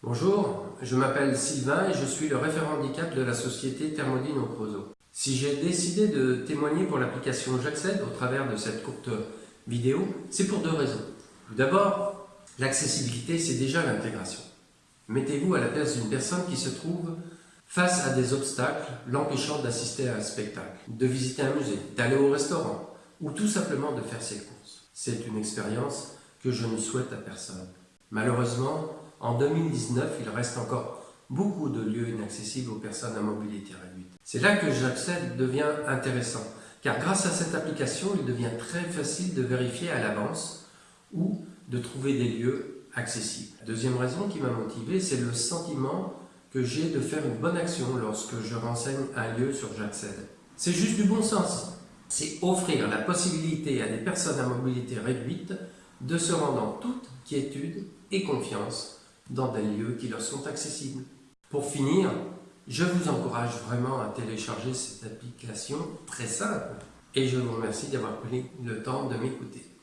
Bonjour, je m'appelle Sylvain et je suis le référent handicap de la société Thermodine Ocroso. Si j'ai décidé de témoigner pour l'application J'accède au travers de cette courte vidéo, c'est pour deux raisons. Tout d'abord, l'accessibilité, c'est déjà l'intégration. Mettez-vous à la place d'une personne qui se trouve face à des obstacles l'empêchant d'assister à un spectacle, de visiter un musée, d'aller au restaurant ou tout simplement de faire ses courses. C'est une expérience que je ne souhaite à personne. Malheureusement, en 2019, il reste encore beaucoup de lieux inaccessibles aux personnes à mobilité réduite. C'est là que j'accède devient intéressant, car grâce à cette application, il devient très facile de vérifier à l'avance ou de trouver des lieux accessibles. La deuxième raison qui m'a motivé, c'est le sentiment que j'ai de faire une bonne action lorsque je renseigne un lieu sur J'accède. C'est juste du bon sens. C'est offrir la possibilité à des personnes à mobilité réduite de se rendre en toute quiétude et confiance dans des lieux qui leur sont accessibles. Pour finir, je vous encourage vraiment à télécharger cette application très simple et je vous remercie d'avoir pris le temps de m'écouter.